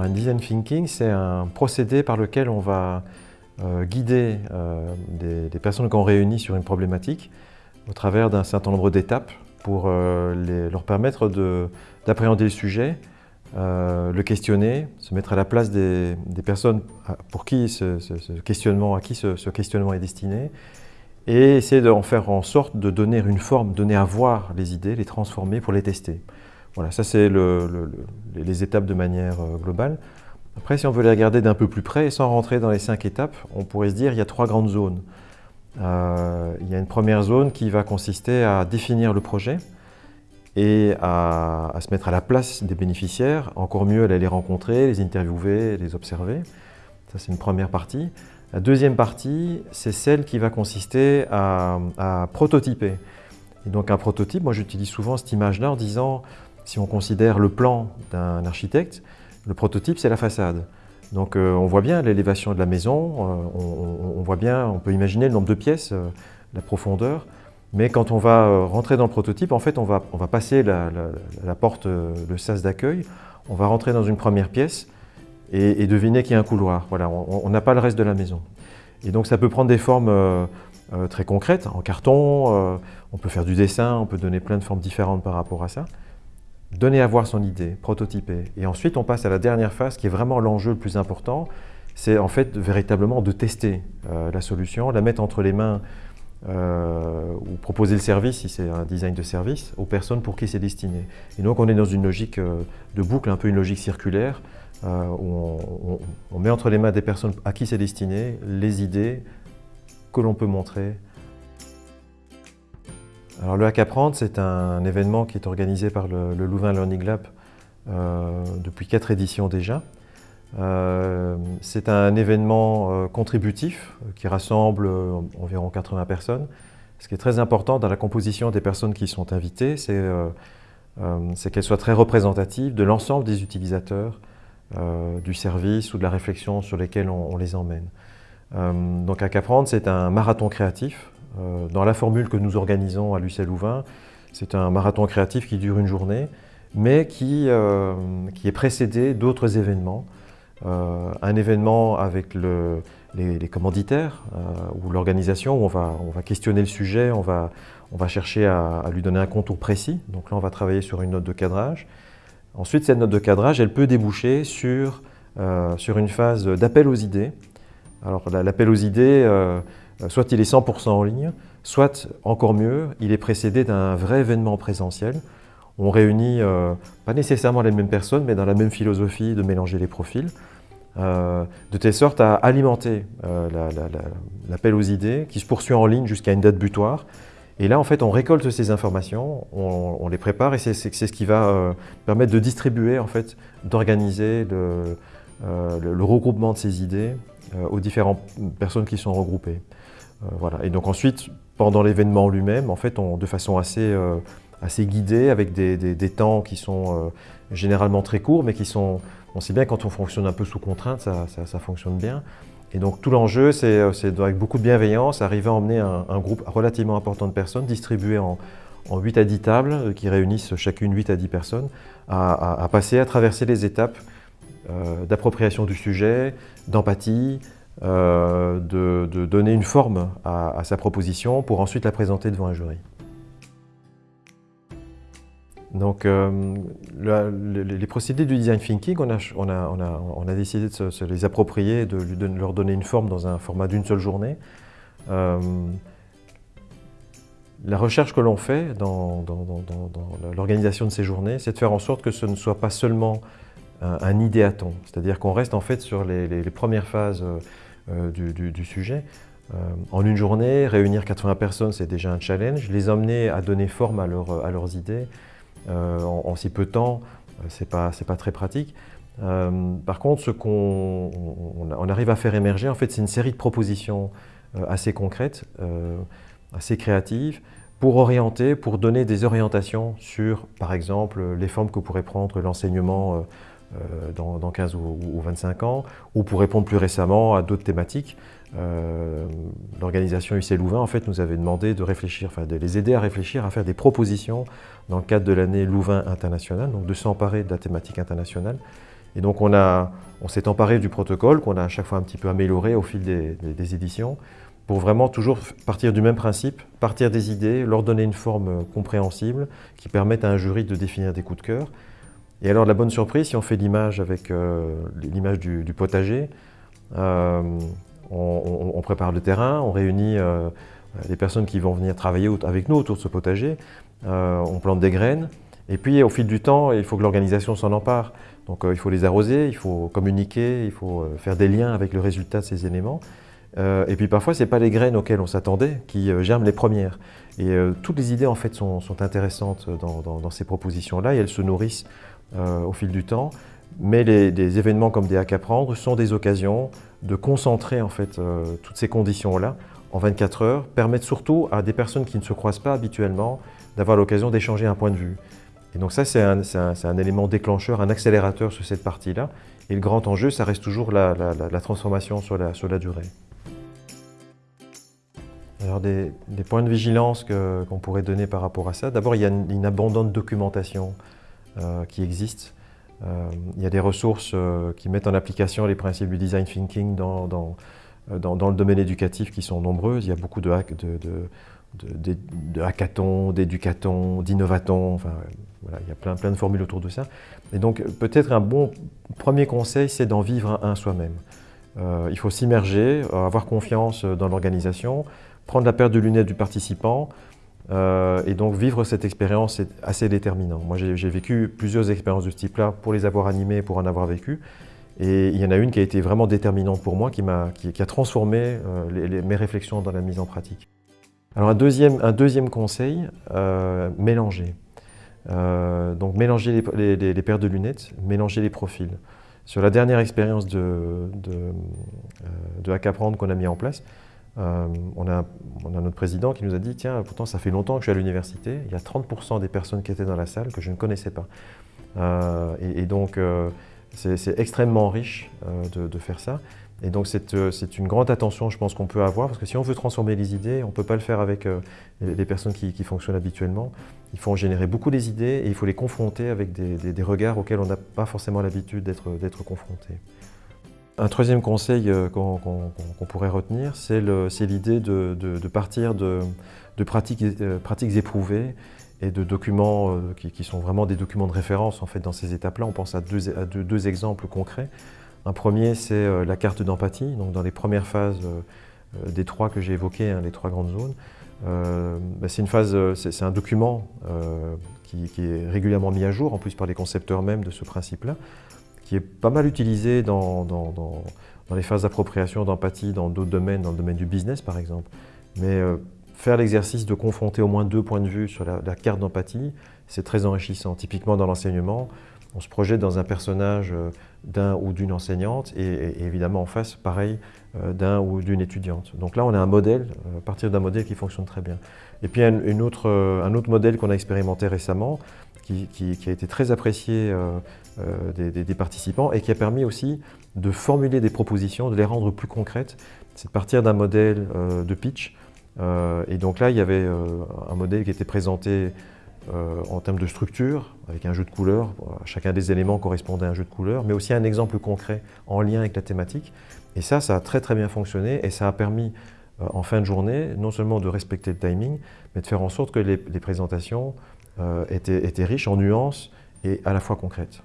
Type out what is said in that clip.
Un design thinking, c'est un procédé par lequel on va euh, guider euh, des, personnes qu'on réunit sur une problématique au travers d'un certain nombre d'étapes pour euh, leur permettre d'appréhender le sujet, le questionner, se mettre à la place des, personnes pour qui ce, questionnement, à qui ce, questionnement est destiné, et essayer d'en faire en sorte de donner une forme, donner à voir les idées, les transformer pour les tester. Voilà, ça c'est les étapes de manière globale. Après, si on veut les regarder d'un peu plus près, sans rentrer dans les cinq étapes, on pourrait se dire qu'il y a trois grandes zones. Euh, il y a une première zone qui va consister à définir le projet et à, se mettre à la place des bénéficiaires, encore mieux aller les rencontrer, les interviewer, les observer. Ça, c'est une première partie. La deuxième partie, c'est celle qui va consister à prototyper. Et donc un prototype, moi j'utilise souvent cette image-là en disant, si on considère le plan d'un architecte, le prototype, c'est la façade. Donc euh, on voit bien l'élévation de la maison, euh, on, voit bien, on peut imaginer le nombre de pièces, euh, la profondeur, mais quand on va rentrer dans le prototype, en fait on va, on va passer la, porte, le sas d'accueil, on va rentrer dans une première pièce et, deviner qu'il y a un couloir. Voilà, on n'a pas le reste de la maison. Et donc ça peut prendre des formes très concrètes, en carton, on peut faire du dessin, on peut donner plein de formes différentes par rapport à ça donner à voir son idée, prototyper. Et ensuite, on passe à la dernière phase qui est vraiment l'enjeu le plus important. C'est en fait véritablement de tester euh, la solution, la mettre entre les mains euh, ou proposer le service, si c'est un design de service, aux personnes pour qui c'est destiné. Et donc on est dans une logique euh, de boucle, un peu une logique circulaire, où on, met entre les mains des personnes à qui c'est destiné les idées que l'on peut montrer le Hack c'est un événement qui est organisé par le, Louvain Learning Lab euh, depuis quatre éditions déjà. Euh, c'est un événement euh, contributif qui rassemble environ 80 personnes. Ce qui est très important dans la composition des personnes qui sont invitées, c'est qu'elles soient très représentatives de l'ensemble des utilisateurs du service ou de la réflexion sur lesquels on, les emmène. donc Hack c'est un marathon créatif dans la formule que nous organisons à Lucelle Louvain, c'est un marathon créatif qui dure une journée, mais qui, euh, qui est précédé d'autres événements. Euh, un événement avec le, les, commanditaires ou l'organisation où on va, on va questionner le sujet, on va, on va chercher à, lui donner un contour précis. Donc là, on va travailler sur une note de cadrage. Ensuite, cette note de cadrage, elle peut déboucher sur, sur une phase d'appel aux idées. Alors l'appel aux idées, euh, soit il est 100% en ligne, soit, encore mieux, il est précédé d'un vrai événement présentiel. On réunit euh, pas nécessairement les mêmes personnes, mais dans la même philosophie de mélanger les profils, euh, de telle sorte à alimenter l'appel aux idées qui se poursuit en ligne jusqu'à une date butoir. Et là, en fait, on récolte ces informations, on, les prépare et c'est ce qui va permettre de distribuer, en fait, d'organiser le, regroupement de ces idées aux différentes personnes qui sont regroupées. Euh, voilà. Et donc ensuite, pendant l'événement lui-même, en fait, de façon assez, euh, assez guidée, avec des, temps qui sont euh, généralement très courts, mais qui sont, on sait bien quand on fonctionne un peu sous contrainte, ça, fonctionne bien. Et donc tout l'enjeu, c'est avec beaucoup de bienveillance, arriver à emmener un, groupe relativement important de personnes, distribué en, en 8 à 10 tables, qui réunissent chacune 8 à 10 personnes, à, passer, à traverser les étapes d'appropriation du sujet, d'empathie, euh, de, donner une forme à, sa proposition pour ensuite la présenter devant un jury. Donc, euh, les procédés du design thinking, on a, décidé de se, les approprier, de, leur donner une forme dans un format d'une seule journée. Euh, la recherche que l'on fait dans, l'organisation de ces journées, c'est de faire en sorte que ce ne soit pas seulement un, idéaton, c'est-à-dire qu'on reste en fait sur les, premières phases du, sujet. Euh, en une journée, réunir 80 personnes, c'est déjà un challenge. Les emmener à donner forme à, leurs idées euh, en, si peu de temps, ce n'est pas, pas, très pratique. par contre, ce qu'on on, arrive à faire émerger, en fait, c'est une série de propositions assez concrètes, assez créatives, pour orienter, pour donner des orientations sur, par exemple, les formes que pourrait prendre l'enseignement euh, dans, 15 ou, 25 ans, ou pour répondre plus récemment à d'autres thématiques. Euh, l'organisation UC Louvain en fait, nous avait demandé de réfléchir, enfin, de les aider à réfléchir, à faire des propositions dans le cadre de l'année Louvain internationale, donc de s'emparer de la thématique internationale. Et donc on, on s'est emparé du protocole qu'on a à chaque fois un petit peu amélioré au fil des, des, éditions pour vraiment toujours partir du même principe, partir des idées, leur donner une forme compréhensible qui permette à un jury de définir des coups de cœur. Et alors la bonne surprise, si on fait l'image avec euh, l'image du, potager, euh, on, prépare le terrain, on réunit euh, les personnes qui vont venir travailler avec nous autour de ce potager, on plante des graines, et puis au fil du temps, il faut que l'organisation s'en empare. Donc il faut les arroser, il faut communiquer, il faut faire des liens avec le résultat de ces éléments. Et puis parfois, ce n'est pas les graines auxquelles on s'attendait qui germent les premières. Et toutes les idées en fait sont, intéressantes dans, ces propositions-là et elles se nourrissent au fil du temps. Mais les, des événements comme des hacks à prendre sont des occasions de concentrer en fait toutes ces conditions-là en 24 heures, permettent surtout à des personnes qui ne se croisent pas habituellement d'avoir l'occasion d'échanger un point de vue. Et donc ça, c'est un, élément déclencheur, un accélérateur sur cette partie-là. Et le grand enjeu, ça reste toujours la, transformation sur la, la durée. Alors des, points de vigilance qu'on pourrait donner par rapport à ça. D'abord, il y a une, abondante documentation euh, qui existe. Euh, il y a des ressources euh, qui mettent en application les principes du design thinking dans, dans, le domaine éducatif qui sont nombreuses. Il y a beaucoup de, de, de, hackathons, d'éducatons, d'innovatons. Enfin, voilà, il y a plein, plein de formules autour de ça. Et donc, peut-être un bon premier conseil, c'est d'en vivre un soi-même. il faut s'immerger, avoir confiance dans l'organisation, prendre la paire de lunettes du participant euh, et donc vivre cette expérience est assez déterminant. Moi j'ai vécu plusieurs expériences de ce type-là pour les avoir animées, pour en avoir vécu. Et il y en a une qui a été vraiment déterminante pour moi, qui, a, qui, a transformé euh, mes réflexions dans la mise en pratique. Alors un deuxième, un deuxième conseil, euh, mélanger. donc mélanger les, paires de lunettes, mélanger les profils. Sur la dernière expérience de, de, de qu'on a mis en place, euh, on, a, notre président qui nous a dit, tiens, pourtant ça fait longtemps que je suis à l'université, il y a 30% des personnes qui étaient dans la salle que je ne connaissais pas. Euh, et, donc, euh, c'est extrêmement riche de, faire ça. Et donc, c'est une grande attention, je pense, qu'on peut avoir, parce que si on veut transformer les idées, on ne peut pas le faire avec les, personnes qui, fonctionnent habituellement. Il faut en générer beaucoup des idées et il faut les confronter avec des regards auxquels on n'a pas forcément l'habitude d'être confronté. Un troisième conseil euh, qu'on pourrait retenir, c'est l'idée de, partir de, euh, pratiques, éprouvées et de documents euh, qui, sont vraiment des documents de référence en fait, dans ces étapes-là. On pense à, deux, exemples concrets. Un premier, c'est la carte d'empathie. Donc dans les premières phases des trois que j'ai évoquées, hein, les trois grandes zones, bah, c'est c'est un document qui, qui, est régulièrement mis à jour, en plus par les concepteurs même de ce principe-là, qui est pas mal utilisé dans, dans, les phases d'appropriation, d'empathie, dans d'autres domaines, dans le domaine du business par exemple. Mais euh, faire l'exercice de confronter au moins deux points de vue sur la, carte d'empathie, c'est très enrichissant. Typiquement dans l'enseignement, on se projette dans un personnage euh, d'un ou d'une enseignante et, évidemment en face, pareil, euh, d'un ou d'une étudiante. Donc là, on a un modèle, à partir d'un modèle qui fonctionne très bien. Et puis une autre, un autre modèle qu'on a expérimenté récemment, qui, a été très apprécié euh, des, participants et qui a permis aussi de formuler des propositions, de les rendre plus concrètes. C'est de partir d'un modèle euh, de pitch. Euh, et donc là, il y avait un modèle qui était présenté en termes de structure, avec un jeu de couleurs. Chacun des éléments correspondait à un jeu de couleurs, mais aussi un exemple concret en lien avec la thématique. Et ça, ça a très très bien fonctionné et ça a permis en fin de journée, non seulement de respecter le timing, mais de faire en sorte que les, présentations étaient riches en nuances et à la fois concrètes.